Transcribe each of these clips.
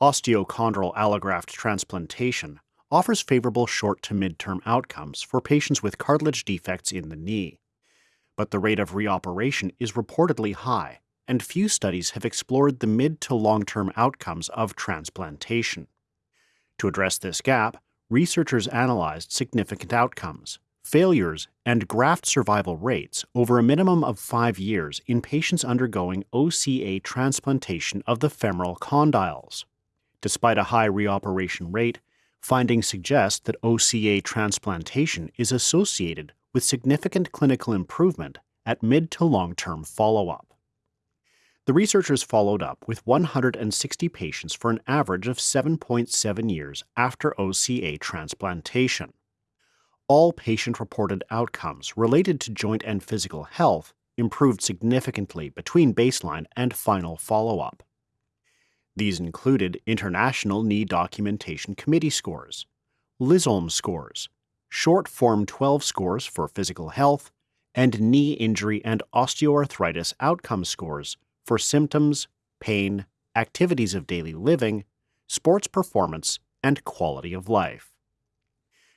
osteochondral allograft transplantation offers favorable short to mid-term outcomes for patients with cartilage defects in the knee. But the rate of reoperation is reportedly high, and few studies have explored the mid to long-term outcomes of transplantation. To address this gap, researchers analyzed significant outcomes, failures, and graft survival rates over a minimum of five years in patients undergoing OCA transplantation of the femoral condyles. Despite a high reoperation rate, findings suggest that OCA transplantation is associated with significant clinical improvement at mid to long term follow up. The researchers followed up with 160 patients for an average of 7.7 years after OCA transplantation. All patient reported outcomes related to joint and physical health improved significantly between baseline and final follow up. These included International Knee Documentation Committee scores, Lysholm scores, short Form 12 scores for physical health, and knee injury and osteoarthritis outcome scores for symptoms, pain, activities of daily living, sports performance, and quality of life.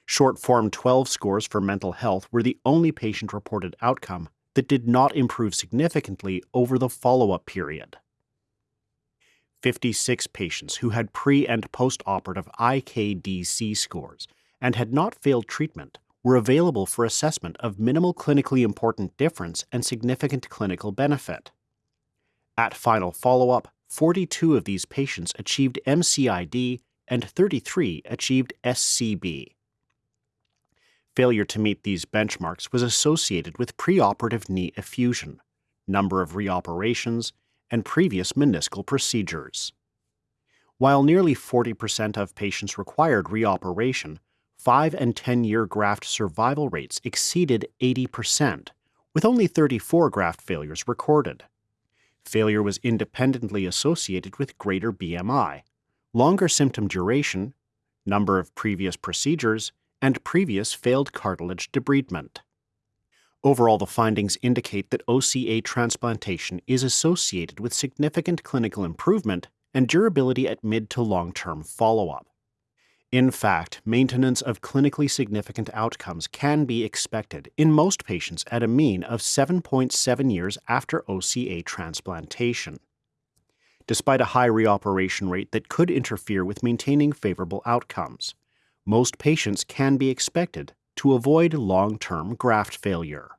Short Form 12 scores for mental health were the only patient reported outcome that did not improve significantly over the follow up period. 56 patients who had pre and post operative IKDC scores and had not failed treatment were available for assessment of minimal clinically important difference and significant clinical benefit. At final follow up, 42 of these patients achieved MCID and 33 achieved SCB. Failure to meet these benchmarks was associated with preoperative knee effusion, number of reoperations, and previous meniscal procedures. While nearly 40% of patients required reoperation, 5 and 10 year graft survival rates exceeded 80%, with only 34 graft failures recorded. Failure was independently associated with greater BMI, longer symptom duration, number of previous procedures, and previous failed cartilage debridement. Overall, the findings indicate that OCA transplantation is associated with significant clinical improvement and durability at mid to long term follow up. In fact, maintenance of clinically significant outcomes can be expected in most patients at a mean of 7.7 years after OCA transplantation. Despite a high reoperation rate that could interfere with maintaining favorable outcomes, most patients can be expected to avoid long term graft failure.